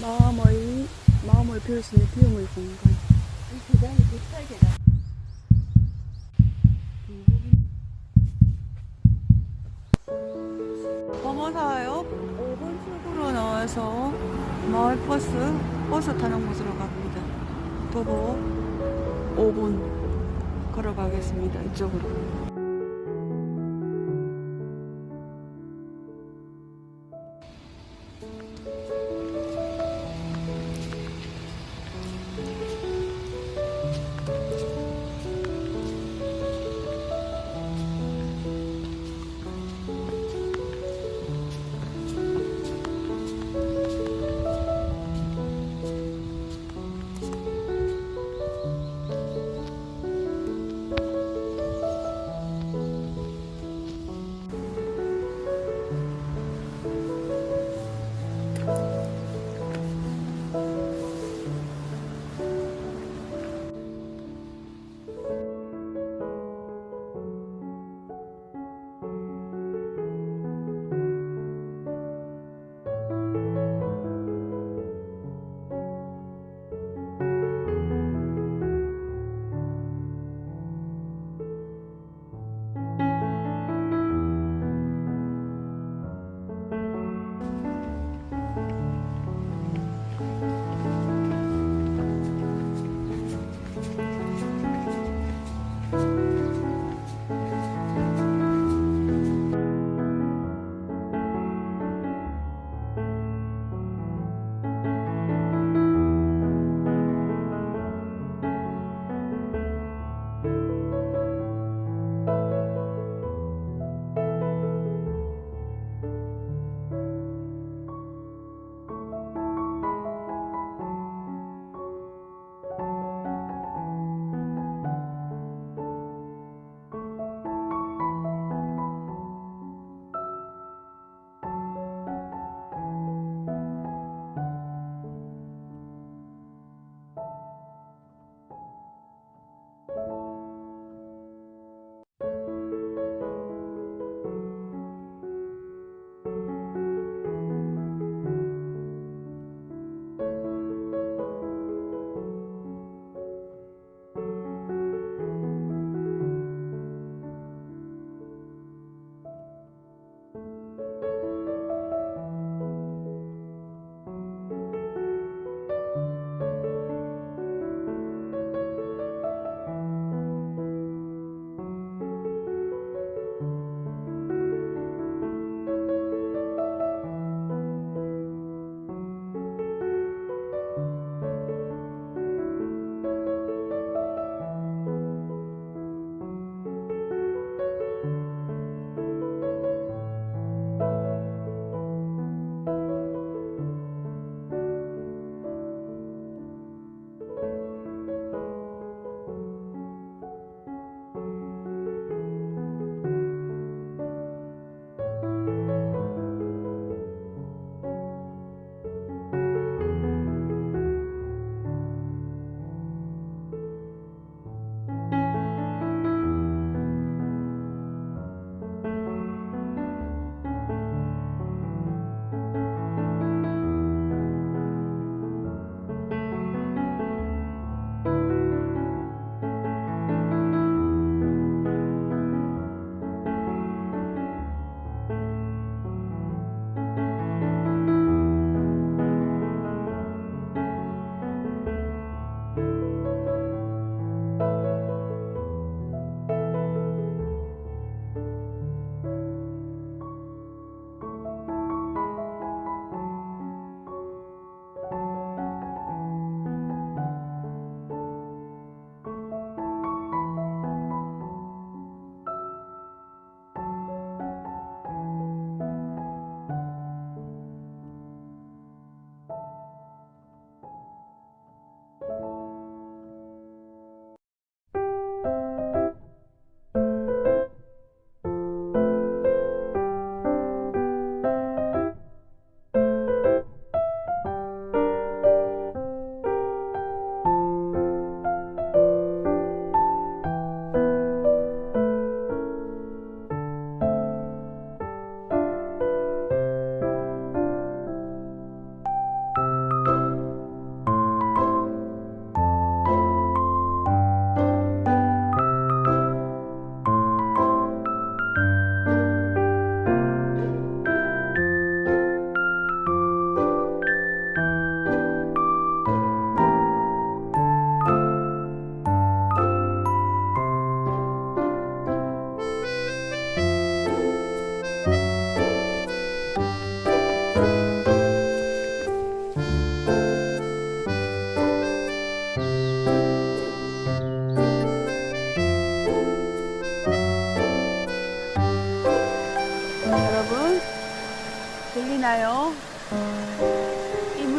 마음의 마음을 비울 수 있는 비움의 공간. 이 계단이 108계단. 범어사역 5번 출구로 나와서 마을버스 버스 타는 곳으로 갑니다. 도보 5분 걸어가겠습니다. 이쪽으로.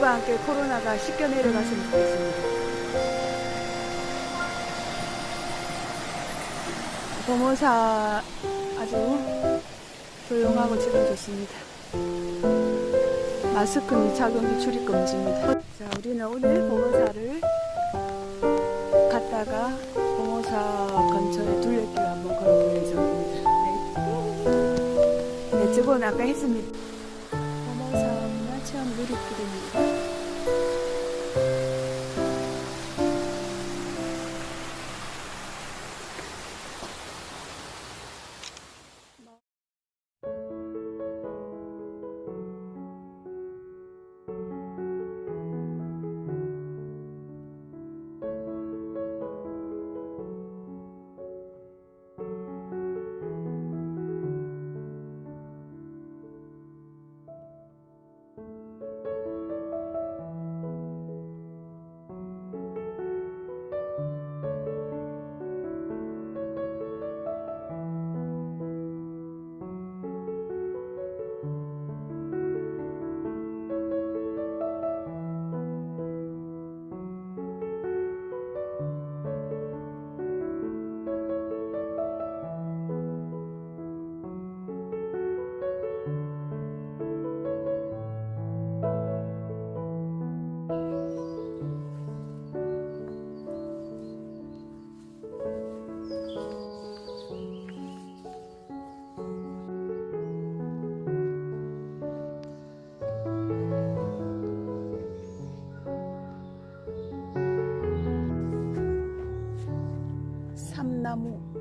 물과 함께 코로나가 씻겨 내려갔으면 좋겠습니다. 범호사 아주 조용하고 지금 좋습니다. 마스크는 착용이 출입 금지입니다. 자, 우리는 오늘 범호사를 갔다가 범호사 근처에 둘레길 한번 걸어볼 예정입니다. 네. 네, 저건 아까 했습니다. 누리길입니다. 삼나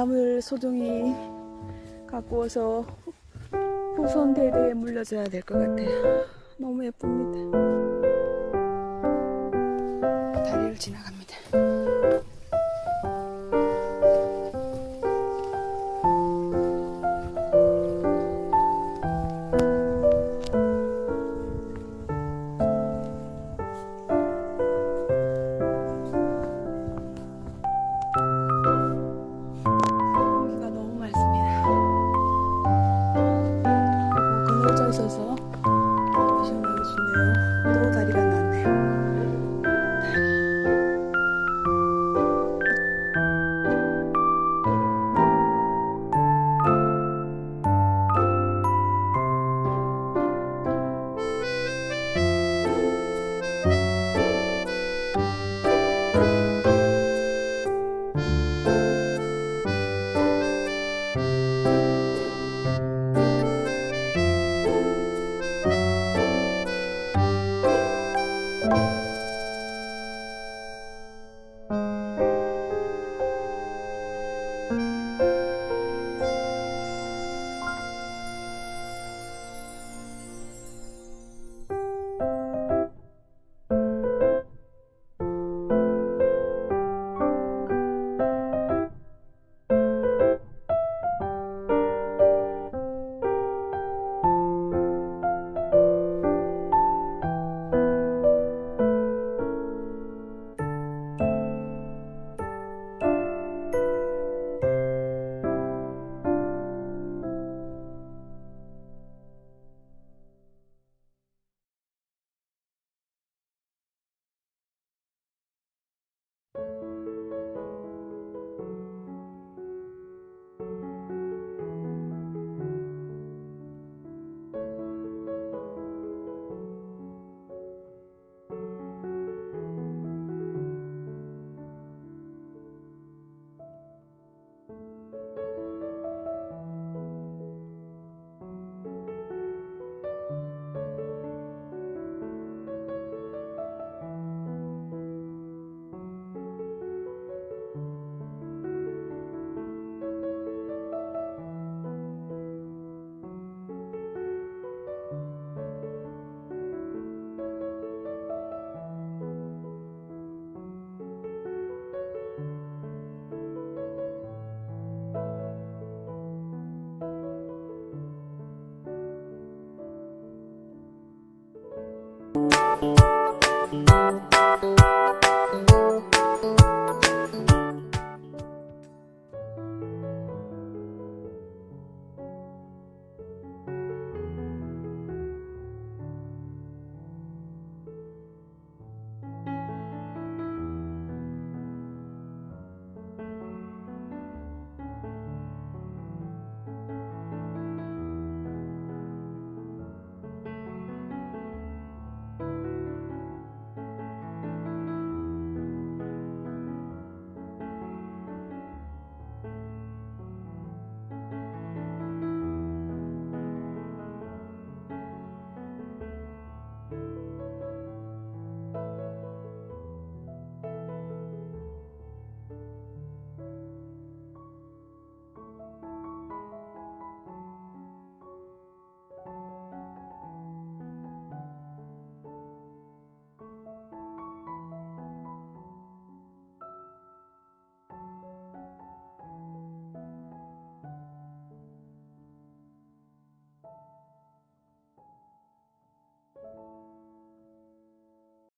나물 소중히 갖고 와서 후손 대대에 물려줘야 될 것 같아요. 너무 예쁩니다. 다리를 지나갑니다. 있어서